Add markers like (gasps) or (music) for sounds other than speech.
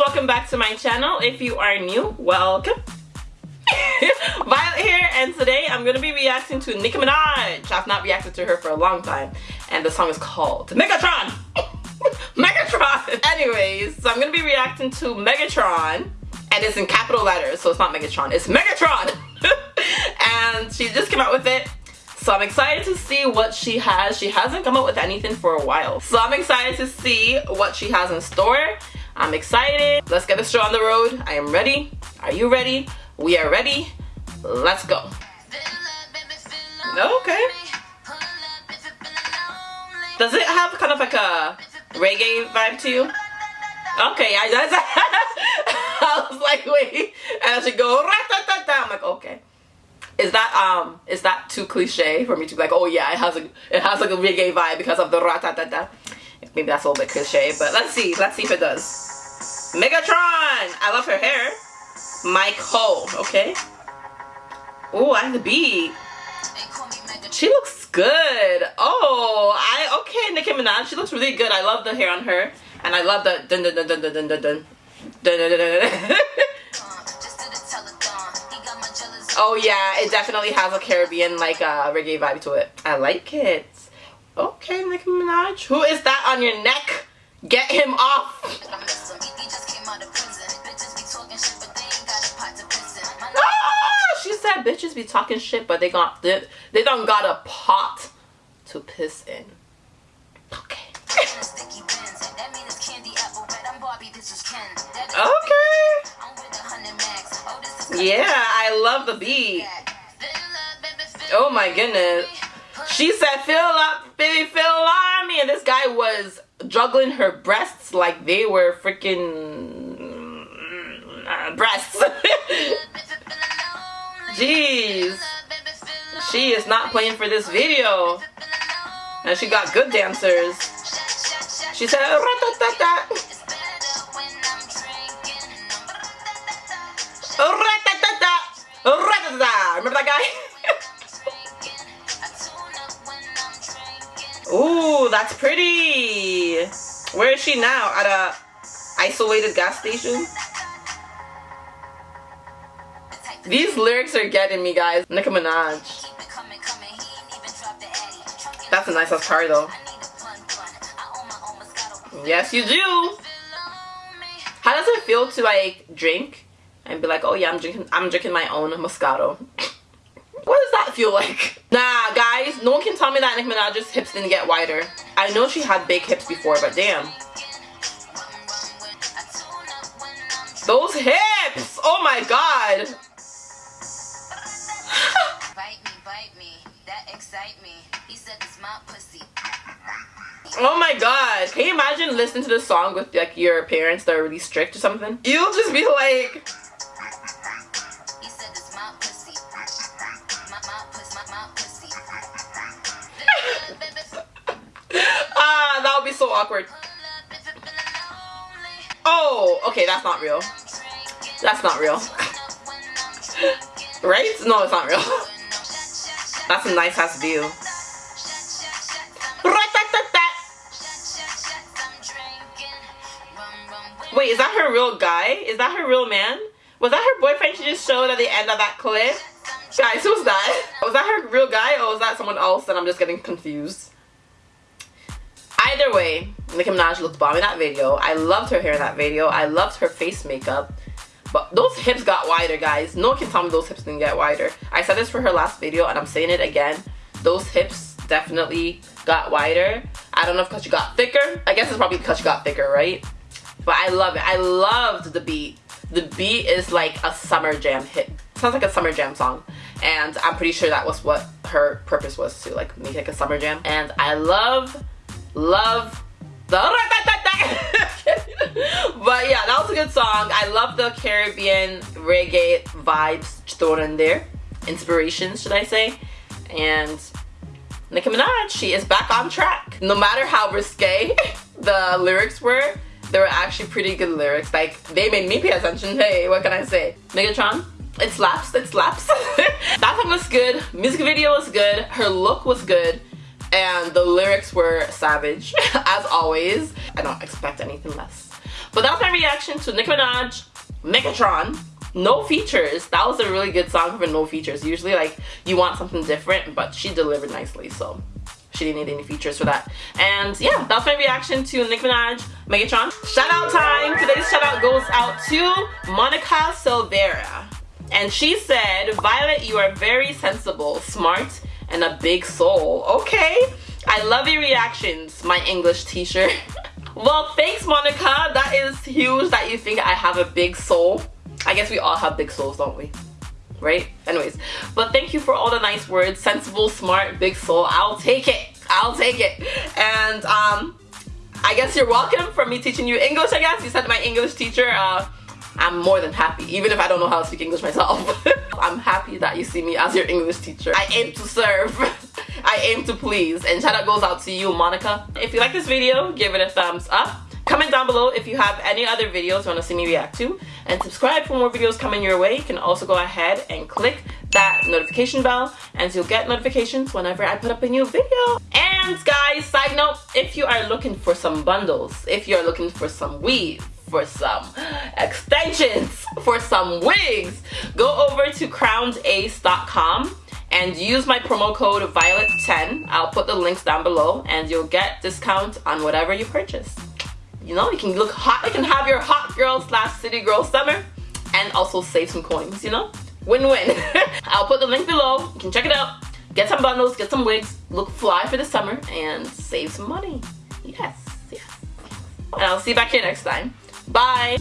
welcome back to my channel. If you are new, welcome. (laughs) Violet here and today I'm going to be reacting to Nicki Minaj. I've not reacted to her for a long time and the song is called Megatron. (laughs) Megatron! Anyways, so I'm going to be reacting to Megatron and it's in capital letters so it's not Megatron, it's Megatron! (laughs) and she just came out with it so I'm excited to see what she has. She hasn't come up with anything for a while. So I'm excited to see what she has in store. I'm excited. Let's get this show on the road. I am ready. Are you ready? We are ready. Let's go. Okay. Does it have kind of like a reggae vibe to you? Okay, I, that's, (laughs) I was like, wait. And I should go, I'm like, okay is that um is that too cliche for me to be like oh yeah it has a it has like a reggae vibe because of the ratatata maybe that's a little bit cliche but let's see let's see if it does megatron i love her hair mike ho okay oh i have the beat she looks good oh i okay nicki minaj she looks really good i love the hair on her and i love the dun dun dun dun dun dun dun dun dun dun dun dun (laughs) Oh yeah, it definitely has a Caribbean like uh, reggae vibe to it. I like it. Okay, Nicki Minaj. Who is that on your neck? Get him off. Bitches be talking shit, but they got they, they don't got a pot to piss in. Okay. okay. Yeah, I love the beat. Oh my goodness. She said, fill up, baby, fill on me. And this guy was juggling her breasts like they were freaking uh, breasts. (laughs) Jeez. She is not playing for this video. And she got good dancers. She said, Remember that guy? (laughs) Ooh, that's pretty. Where is she now? At a isolated gas station? These lyrics are getting me, guys. Nicki Minaj. That's a nice ass car, though. Yes, you do. How does it feel to like drink and be like, oh yeah, I'm drinking, I'm drinking my own Moscato. (laughs) what does that feel like? Nah, guys, no one can tell me that Nicki Minaj's hips didn't get wider. I know she had big hips before, but damn. Those hips! Oh my god! Excite me. He said it's my pussy. Oh my god. Can you imagine listening to this song with like your parents that are really strict or something? You'll just be like (laughs) Ah, uh, that would be so awkward. Oh, okay, that's not real. That's not real. (laughs) right? No, it's not real. (laughs) That's a nice ass view. Wait, is that her real guy? Is that her real man? Was that her boyfriend she just showed at the end of that clip? Guys, who's that? Was that her real guy or was that someone else and I'm just getting confused? Either way, Nicki Minaj looked bomb in that video. I loved her hair in that video. I loved her face makeup. But those hips got wider, guys. No one can tell me those hips didn't get wider. I said this for her last video, and I'm saying it again. Those hips definitely got wider. I don't know if because she got thicker. I guess it's probably because she got thicker, right? But I love it. I loved the beat. The beat is like a summer jam hit. Sounds like a summer jam song. And I'm pretty sure that was what her purpose was to like make like a summer jam. And I love love the (laughs) but yeah that was a good song. I love the caribbean reggae vibes thrown in there. Inspirations should i say. And nicki minaj she is back on track. No matter how risque (laughs) the lyrics were they were actually pretty good lyrics. Like they made me pay attention. Hey what can i say? Megatron it slaps it slaps. (laughs) That song was good. Music video was good. Her look was good. And the lyrics were savage (laughs) as always. I don't expect anything less But that was my reaction to Nicki Minaj, Megatron, no features. That was a really good song for no features. Usually like you want something different, but she delivered nicely, so she didn't need any features for that. And yeah, that's my reaction to Nicki Minaj, Megatron. Shout out time! Today's shout out goes out to Monica Silveira. And she said, Violet, you are very sensible, smart, and a big soul. Okay? I love your reactions, my English teacher. (laughs) well, thanks, Monica. That is huge that you think I have a big soul. I guess we all have big souls, don't we? Right? Anyways, but thank you for all the nice words. Sensible, smart, big soul. I'll take it. I'll take it. And um, I guess you're welcome for me teaching you English, I guess. You said my English teacher. Uh, I'm more than happy, even if I don't know how to speak English myself. (laughs) I'm happy that you see me as your English teacher. I aim to serve. (laughs) I aim to please. And shout out goes out to you, Monica. If you like this video, give it a thumbs up. Comment down below if you have any other videos you want to see me react to. And subscribe for more videos coming your way. You can also go ahead and click that notification bell and you'll get notifications whenever I put up a new video. And guys, side note, if you are looking for some bundles, if you're looking for some weave, for some (gasps) extensions, for some wigs, go over to crownedace.com and use my promo code violet10 i'll put the links down below and you'll get discount on whatever you purchase. You know you can look hot you can have your hot girl slash city girl summer and also save some coins you know? Win-win. (laughs) I'll put the link below. You can check it out. Get some bundles get some wigs look fly for the summer and save some money. Yes yes. And i'll see you back here next time. Bye